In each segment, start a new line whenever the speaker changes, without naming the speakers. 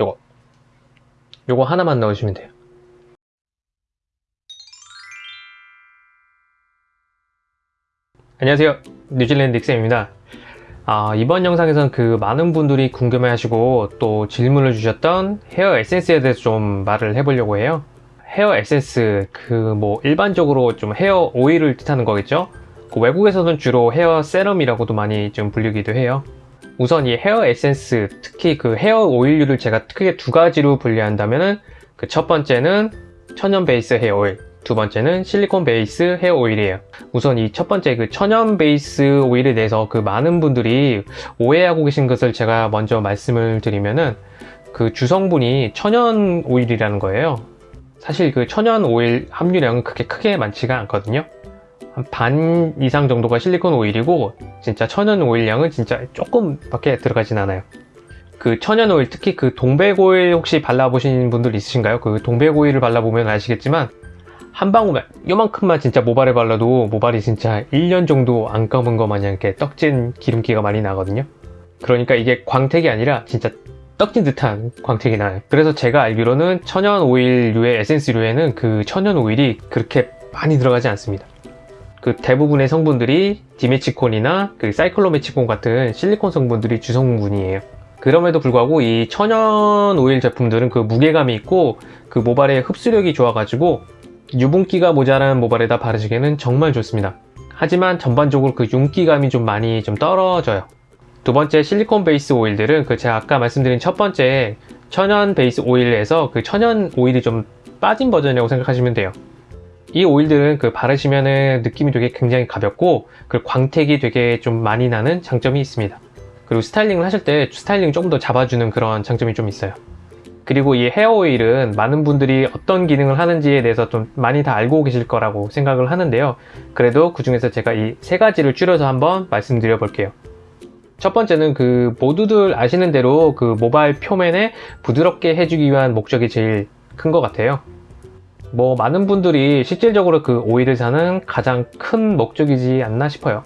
요거. 요거 하나만 넣으시면 돼요. 안녕하세요. 뉴질랜드 닉쌤입니다. 아, 이번 영상에서는 그 많은 분들이 궁금해 하시고 또 질문을 주셨던 헤어 에센스에 대해서 좀 말을 해보려고 해요. 헤어 에센스 그 뭐 일반적으로 좀 헤어 오일을 뜻하는 거겠죠? 그 외국에서는 주로 헤어 세럼이라고도 많이 좀 불리기도 해요 우선 이 헤어 에센스 특히 그 헤어 오일류를 제가 크게 두 가지로 분류한다면은 그 첫 번째는 천연 베이스 헤어 오일 두 번째는 실리콘 베이스 헤어 오일이에요. 우선 이 첫 번째 그 천연 베이스 오일에 대해서 그 많은 분들이 오해하고 계신 것을 제가 먼저 말씀을 드리면은 그 주성분이 천연 오일이라는 거예요. 사실 그 천연 오일 함유량은 그렇게 크게 많지가 않거든요. 한 반 이상 정도가 실리콘 오일이고 진짜 천연 오일량은 진짜 조금 밖에 들어가진 않아요. 그 천연 오일 특히 그 동백 오일 혹시 발라보신 분들 있으신가요? 그 동백 오일을 발라보면 아시겠지만 한 방울만 요만큼만 진짜 모발에 발라도 모발이 진짜 1년 정도 안 감은 것 마냥 이렇게 떡진 기름기가 많이 나거든요. 그러니까 이게 광택이 아니라 진짜 떡진 듯한 광택이 나요. 그래서 제가 알기로는 천연 오일류의 에센스류에는 그 천연 오일이 그렇게 많이 들어가지 않습니다 그 대부분의 성분들이 디메치콘이나 그 사이클로메치콘 같은 실리콘 성분들이 주성분이에요. 그럼에도 불구하고 이 천연 오일 제품들은 그 무게감이 있고 그 모발의 흡수력이 좋아가지고 유분기가 모자란 모발에다 바르시기에는 정말 좋습니다. 하지만 전반적으로 그 윤기감이 좀 많이 좀 떨어져요. 두 번째 실리콘 베이스 오일들은 그 제가 아까 말씀드린 첫 번째 천연 베이스 오일에서 그 천연 오일이 좀 빠진 버전이라고 생각하시면 돼요 이 오일들은 그 바르시면은 느낌이 되게 굉장히 가볍고 그 광택이 되게 좀 많이 나는 장점이 있습니다. 그리고 스타일링을 하실 때 스타일링 조금 더 잡아주는 그런 장점이 좀 있어요. 그리고 이 헤어 오일은 많은 분들이 어떤 기능을 하는지에 대해서 좀 많이 다 알고 계실 거라고 생각을 하는데요. 그래도 그 중에서 제가 이 세 가지를 줄여서 한번 말씀드려 볼게요. 첫 번째는 그 모두들 아시는 대로 그 모발 표면에 부드럽게 해주기 위한 목적이 제일 큰 것 같아요 뭐 많은 분들이 실질적으로 그 오일을 사는 가장 큰 목적이지 않나 싶어요.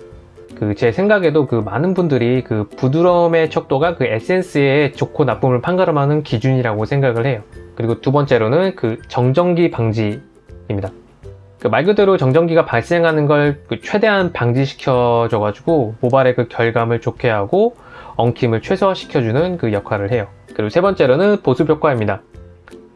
그 제 생각에도 그 많은 분들이 그 부드러움의 척도가 그 에센스의 좋고 나쁨을 판가름하는 기준이라고 생각을 해요. 그리고 두 번째로는 그 정전기 방지입니다. 그 말 그대로 정전기가 발생하는 걸 그 최대한 방지시켜 줘 가지고 모발의 그 결감을 좋게 하고 엉킴을 최소화시켜주는 그 역할을 해요. 그리고 세 번째로는 보습 효과입니다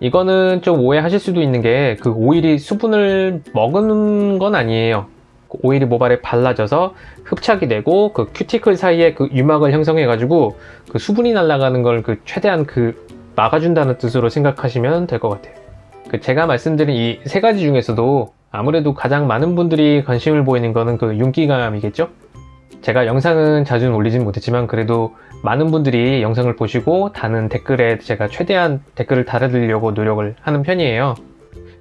이거는 좀 오해하실 수도 있는 게 그 오일이 수분을 먹는 건 아니에요. 그 오일이 모발에 발라져서 흡착이 되고 그 큐티클 사이에 그 유막을 형성해 가지고 그 수분이 날아가는 걸 그 최대한 그 막아준다는 뜻으로 생각하시면 될 것 같아요. 그 제가 말씀드린 이 세 가지 중에서도 아무래도 가장 많은 분들이 관심을 보이는 거는 그 윤기감이겠죠 제가 영상은 자주는 올리진 못했지만 그래도 많은 분들이 영상을 보시고 다는 댓글에 제가 최대한 댓글을 달아드리려고 노력을 하는 편이에요.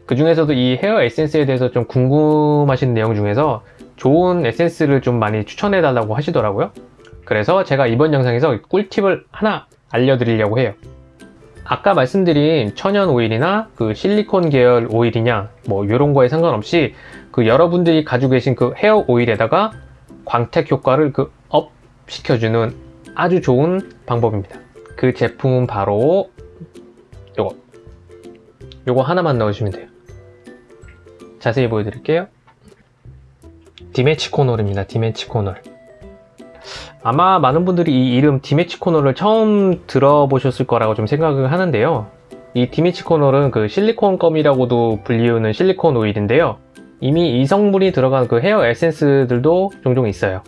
그 중에서도 이 헤어 에센스에 대해서 좀 궁금하신 내용 중에서 좋은 에센스를 좀 많이 추천해 달라고 하시더라고요. 그래서 제가 이번 영상에서 꿀팁을 하나 알려드리려고 해요. 아까 말씀드린 천연 오일이나 그 실리콘 계열 오일이냐 뭐 이런 거에 상관없이 그 여러분들이 가지고 계신 그 헤어 오일에다가 광택 효과를 그 up 시켜주는 아주 좋은 방법입니다. 그 제품은 바로 요거. 요거 하나만 넣으시면 돼요. 자세히 보여드릴게요. dimethiconol입니다. dimethiconol. 아마 많은 분들이 이 이름 dimethiconol을 처음 들어보셨을 거라고 좀 생각을 하는데요. 이 dimethiconol은 그 실리콘 gum이라고도 불리우는 실리콘 오일인데요 이미 이 성분이 들어간 그 헤어 에센스들도 종종 있어요.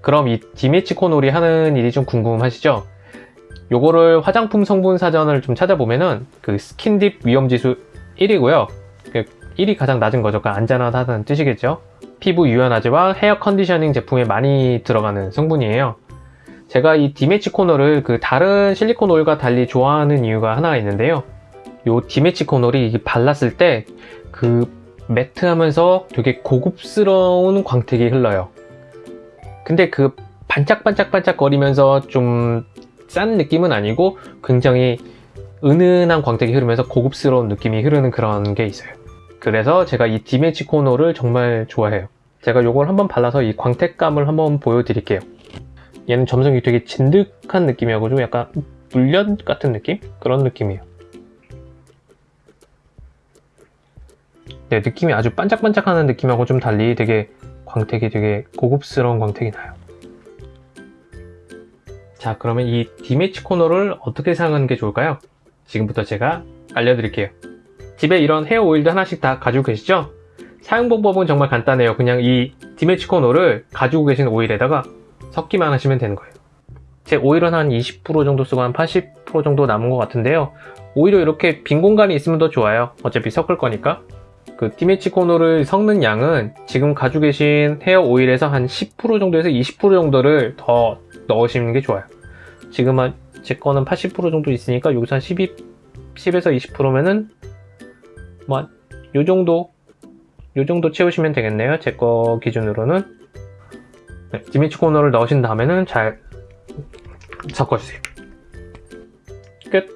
그럼 이 dimethiconol이 하는 일이 좀 궁금하시죠? 요거를 화장품 성분 사전을 좀 찾아보면은 그 Skin Deep 위험지수 1이고요. 1이 가장 낮은 거죠. 그러니까 안전하다는 뜻이겠죠. 피부 유연화제와 헤어 conditioning 제품에 많이 들어가는 성분이에요. 제가 이 디메치코놀을 그 다른 실리콘 오일과 달리 좋아하는 이유가 하나가 있는데요. 요 디메치코놀이 발랐을 때 그 매트하면서 되게 고급스러운 광택이 흘러요 근데 그 반짝반짝반짝 거리면서 좀 싼 느낌은 아니고 굉장히 은은한 광택이 흐르면서 고급스러운 느낌이 흐르는 그런 게 있어요 그래서 제가 이 디메치코노를 정말 좋아해요 제가 이걸 한번 발라서 이 광택감을 한번 보여드릴게요 얘는 점성이 되게 진득한 느낌이어가지고 약간 물련 같은 느낌? 그런 느낌이에요. 네, 느낌이 아주 반짝반짝하는 느낌하고 좀 달리 되게 광택이 되게 고급스러운 광택이 나요. 자, 그러면 이 디매치 코너를 어떻게 사용하는 게 좋을까요? 지금부터 제가 알려드릴게요. 집에 이런 헤어 오일도 하나씩 다 가지고 계시죠? 사용 방법은 정말 간단해요. 그냥 이 디매치 코너를 가지고 계신 오일에다가 섞기만 하시면 되는 거예요. 제 오일은 한 20% 정도 쓰고 한 80% 정도 남은 것 같은데요. 오히려 이렇게 빈 공간이 있으면 더 좋아요. 어차피 섞을 거니까. 그 디매치 코너를 섞는 양은 지금 가지고 계신 헤어 오일에서 한 10% 정도에서 20% 정도를 더 넣으시는 게 좋아요. 지금 한 제 거는 80% 정도 있으니까 여기서 한 12, 10에서 20%면은 뭐 요 정도 요 정도 채우시면 되겠네요. 제 거 기준으로는 네, 디매치 코너를 넣으신 다음에는 잘 섞어주세요. 끝.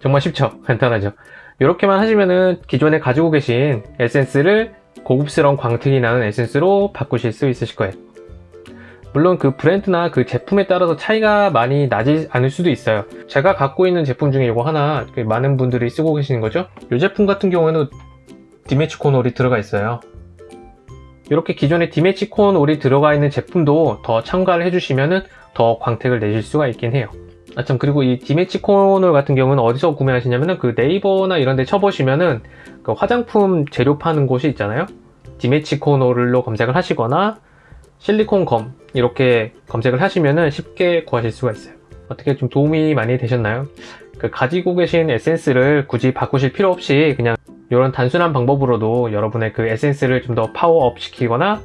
정말 쉽죠? 간단하죠? 이렇게만 하시면은 기존에 가지고 계신 에센스를 고급스러운 광택이 나는 에센스로 바꾸실 수 있으실 거예요. 물론 그 브랜드나 그 제품에 따라서 차이가 많이 나지 않을 수도 있어요. 제가 갖고 있는 제품 중에 이거 하나 그 많은 분들이 쓰고 계시는 거죠. 이 제품 같은 경우에는 디매치콘 올이 들어가 있어요. 이렇게 기존에 디매치콘 올이 들어가 있는 제품도 더 첨가를 해주시면은 더 광택을 내실 수가 있긴 해요. 아참 그리고 이올 같은 경우는 어디서 구매하시냐면은 그 네이버나 이런 데 쳐보시면은 그 화장품 재료 파는 곳이 있잖아요. dimethiconol로 검색을 하시거나 실리콘 gum 이렇게 검색을 하시면은 쉽게 구하실 수가 있어요. 어떻게 좀 도움이 많이 되셨나요? 그 가지고 계신 에센스를 굳이 바꾸실 필요 없이 그냥 이런 단순한 방법으로도 여러분의 그 에센스를 좀 더 파워업 시키거나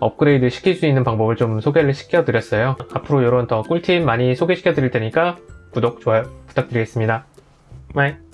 업그레이드 시킬 수 있는 방법을 좀 소개를 시켜드렸어요. 앞으로 이런 더 꿀팁 많이 소개시켜 드릴 테니까 구독, 좋아요 부탁드리겠습니다. 바이.